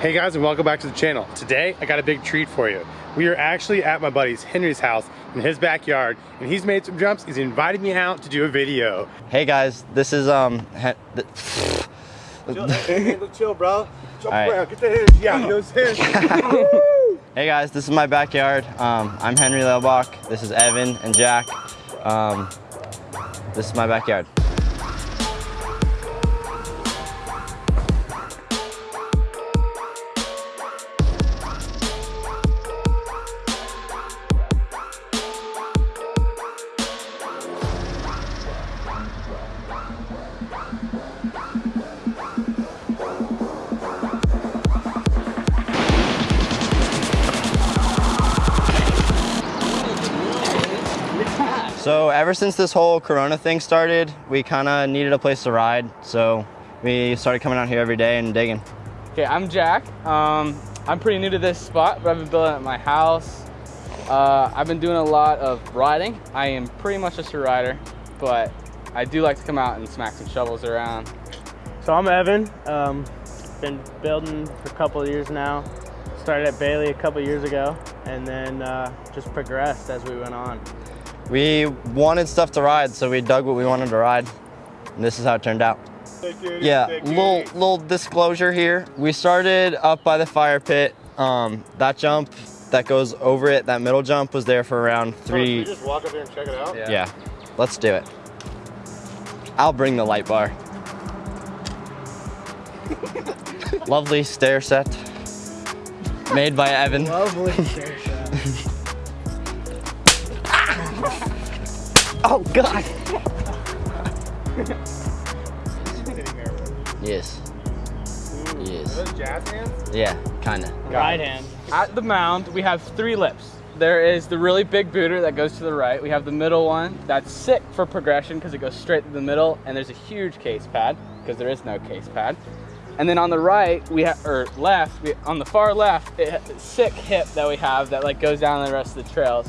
Hey guys and welcome back to the channel. Today I got a big treat for you. We are actually at my buddy's Henry's house in his backyard and he's made some jumps. He's invited me out to do a video. Hey guys, this is um. Chill, hey, chill bro. Jump All right. around, get the hands. Yeah, you know what hey guys, this is my backyard. Um, I'm Henry Lelbach. This is Evan and Jack. Um, this is my backyard. So ever since this whole Corona thing started, we kind of needed a place to ride. So we started coming out here every day and digging. Okay, I'm Jack. Um, I'm pretty new to this spot, but I've been building at my house. Uh, I've been doing a lot of riding. I am pretty much just a rider, but I do like to come out and smack some shovels around. So I'm Evan. Um, been building for a couple of years now. Started at Bailey a couple years ago, and then uh, just progressed as we went on. We wanted stuff to ride, so we dug what we wanted to ride. And this is how it turned out. Yeah, little little disclosure here. We started up by the fire pit. Um, that jump that goes over it, that middle jump was there for around three. just walk up there and check it out? Yeah, let's do it. I'll bring the light bar. Lovely stair set made by Evan. Lovely Oh God. yes. Yes. jazz hands? Yeah, kinda. Right hand. At the mound, we have three lips. There is the really big booter that goes to the right. We have the middle one that's sick for progression because it goes straight to the middle, and there's a huge case pad because there is no case pad. And then on the right, we have or left, we, on the far left, it, sick hip that we have that like goes down the rest of the trails.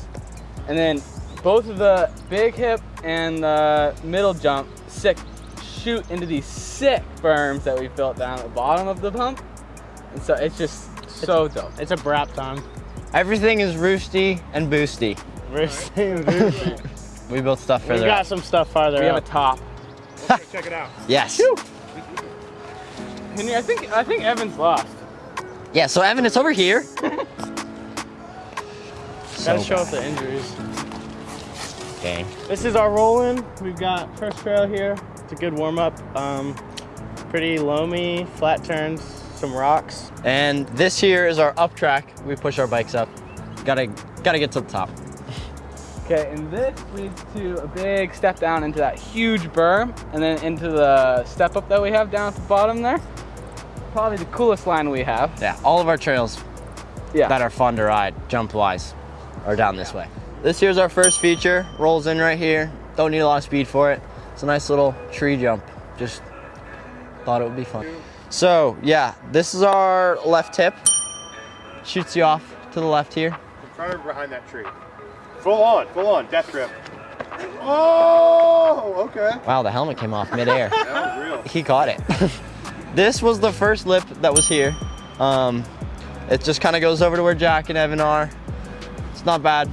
And then both of the big hip and the middle jump sick shoot into these sick berms that we built down at the bottom of the pump. And so it's just so dope. It's a brap time. Everything is roosty and boosty. We're saying we We built stuff further We got up. some stuff farther We have a up. top. check it out. Yes. Henry, I think I think Evan's lost. Yeah, so Evan, it's over here. Gotta show off the injuries. Okay. This is our roll-in. We've got first trail here. It's a good warm-up. Um, pretty loamy, flat turns, some rocks. And this here is our up track. We push our bikes up. Gotta gotta get to the top. Okay, and this leads to a big step down into that huge berm, and then into the step up that we have down at the bottom there. Probably the coolest line we have. Yeah, all of our trails Yeah. that are fun to ride, jump wise, are down this way. This here's our first feature, rolls in right here. Don't need a lot of speed for it. It's a nice little tree jump. Just thought it would be fun. So yeah, this is our left hip. Shoots you off to the left here. Try to behind that tree. Full on, full on, death grip. Oh, okay. Wow, the helmet came off midair. That was real. he caught it. this was the first lip that was here. Um, it just kind of goes over to where Jack and Evan are. It's not bad.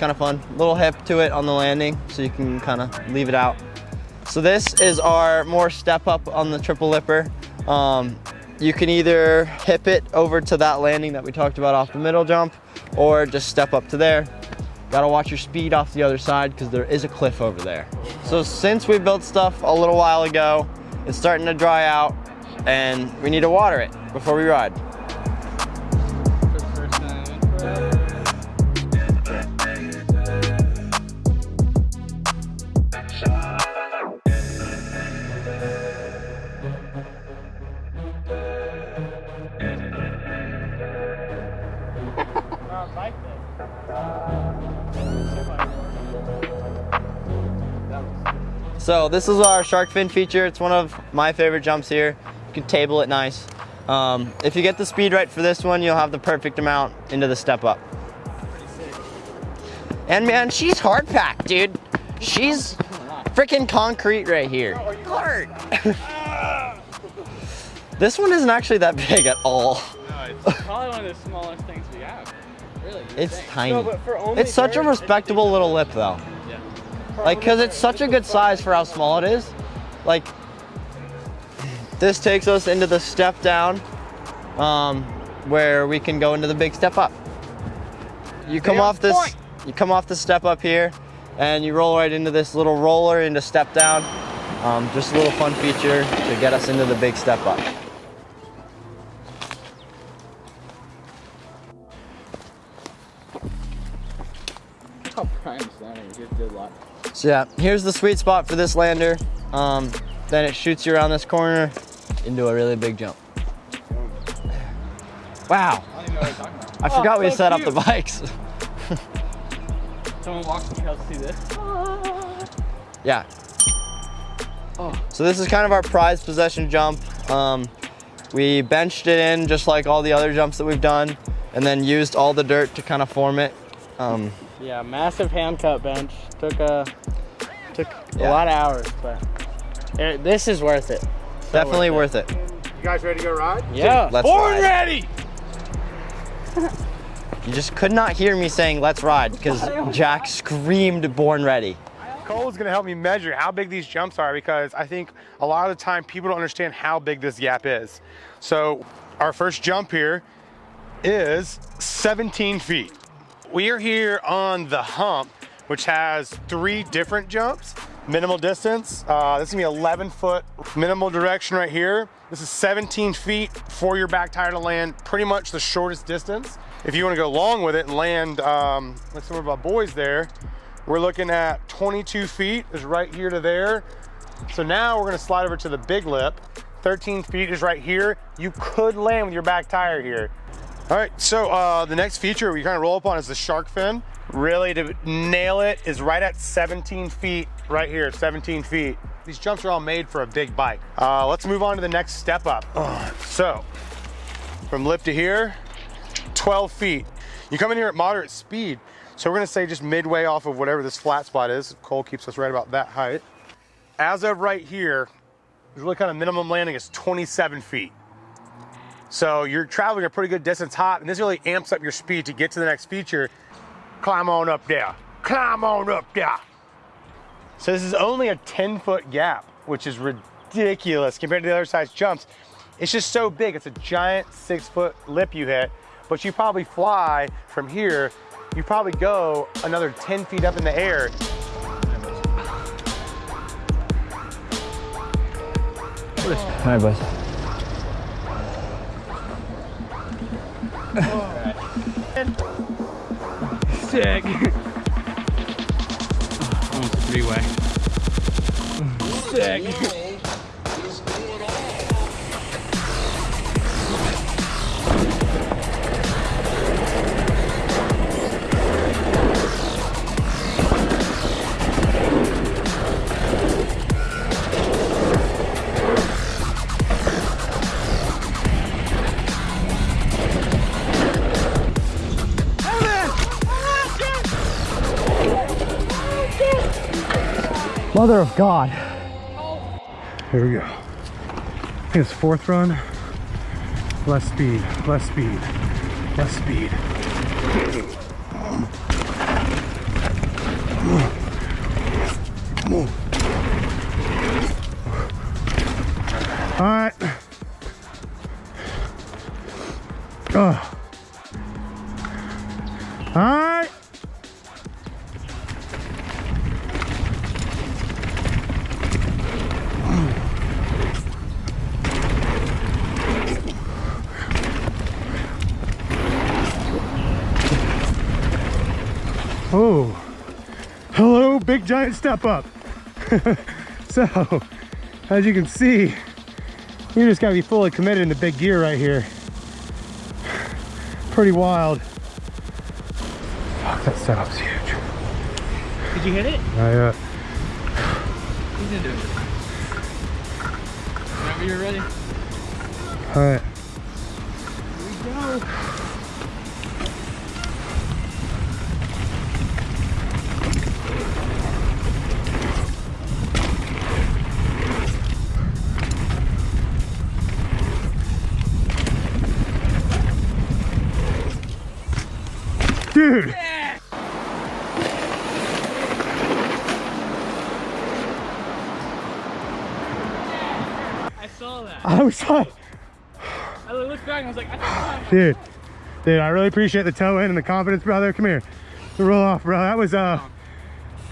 Kind of fun. Little hip to it on the landing, so you can kind of leave it out. So this is our more step up on the triple lipper. Um, you can either hip it over to that landing that we talked about off the middle jump, or just step up to there. Gotta watch your speed off the other side because there is a cliff over there. So since we built stuff a little while ago, it's starting to dry out and we need to water it before we ride. So this is our shark fin feature. It's one of my favorite jumps here. You can table it nice. Um, if you get the speed right for this one, you'll have the perfect amount into the step up. And man, she's hard packed, dude. She's freaking concrete right here. Hard. this one isn't actually that big at all. No, it's probably one of the smallest things we have. Really. It's think. tiny. No, but for only It's such a respectable little lip though. Like, cause it's such a good size for how small it is. Like, this takes us into the step down, um, where we can go into the big step up. You come off this, point. you come off the step up here, and you roll right into this little roller into step down. Um, just a little fun feature to get us into the big step up. How prime standing. You just did a lot. So yeah, here's the sweet spot for this lander. Um, then it shoots you around this corner into a really big jump. Wow, I don't even know what you're talking about. I forgot we so set up the bikes. Someone walks me able to see this. Yeah. Oh. So this is kind of our prized possession jump. Um, we benched it in just like all the other jumps that we've done and then used all the dirt to kind of form it. Um, Yeah, massive hand cut bench. Took a took Yeah. a lot of hours, but it, this is worth it. So definitely worth it. You guys ready to go ride? Yeah. Let's Born ride. ready! You just could not hear me saying let's ride because Jack screamed born ready. Cole's gonna help me measure how big these jumps are because I think a lot of the time people don't understand how big this gap is. So our first jump here is 17 feet. We are here on the hump, which has three different jumps. Minimal distance, uh, this is gonna be 11 foot minimal direction right here. This is 17 feet for your back tire to land, pretty much the shortest distance. If you wanna go long with it and land, um, some of our boys there, we're looking at 22 feet is right here to there. So now we're gonna slide over to the big lip. 13 feet is right here. You could land with your back tire here. All right, so uh, the next feature we kind of roll up on is the shark fin. Really to nail it is right at 17 feet, right here, 17 feet. These jumps are all made for a big bike. Uh, let's move on to the next step up. Uh, so from lip to here, 12 feet. You come in here at moderate speed. So we're gonna say just midway off of whatever this flat spot is. Cole keeps us right about that height. As of right here, really kind of minimum landing is 27 feet. So you're traveling a pretty good distance hot, and this really amps up your speed to get to the next feature. Climb on up there. Climb on up there. So this is only a 10 foot gap, which is ridiculous compared to the other size jumps. It's just so big. It's a giant six foot lip you hit, but you probably fly from here. You probably go another 10 feet up in the air. Hi, right, Sick. Almost a three-way. Sick. Mother of God. Here we go. I it's fourth run. Less speed, less speed, less speed. All right. Oh. Oh, hello, big giant step up. so, as you can see, you just gotta be fully committed into big gear right here. Pretty wild. Fuck, that setup's huge. Did you hit it? I, uh, He's into it. Whenever you're ready. all right. Dude. I saw that. I was like, I looked back and I was like, I dude, dude, I really appreciate the tow in and the confidence, brother. Come here. Roll off, bro. That was, uh,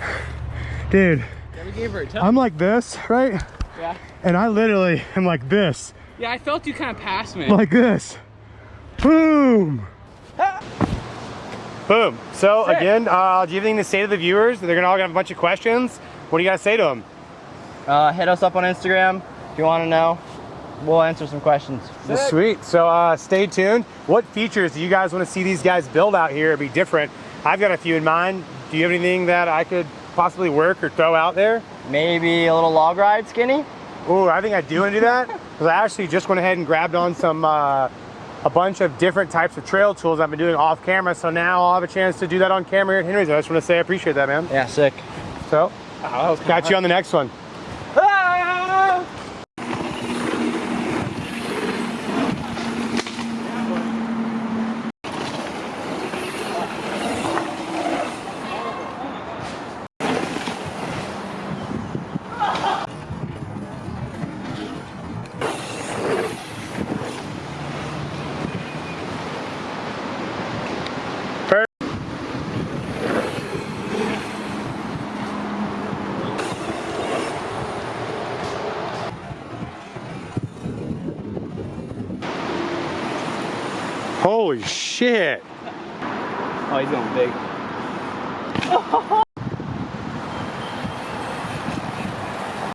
dude, yeah, we gave her a tow. I'm like this, right? yeah. And I literally am like this, Yeah, I felt you kind of pass me. like this. Boom. Boom. So Sick. again, uh, do you have anything to say to the viewers? They're gonna all have a bunch of questions. What do you gotta say to them? Uh, hit us up on Instagram if you want to know. We'll answer some questions. Sweet. So uh, stay tuned. What features do you guys want to see these guys build out here? Be different. I've got a few in mind. Do you have anything that I could possibly work or throw out there? Maybe a little log ride, Skinny. Oh, I think I do want to do that because I actually just went ahead and grabbed on some uh, a bunch of different types of trail tools I've been doing off camera. So now I'll have a chance to do that on camera here at Henry's. I just want to say I appreciate that, man. Yeah, sick. So got you on the next one. Holy shit. Oh, he's going big.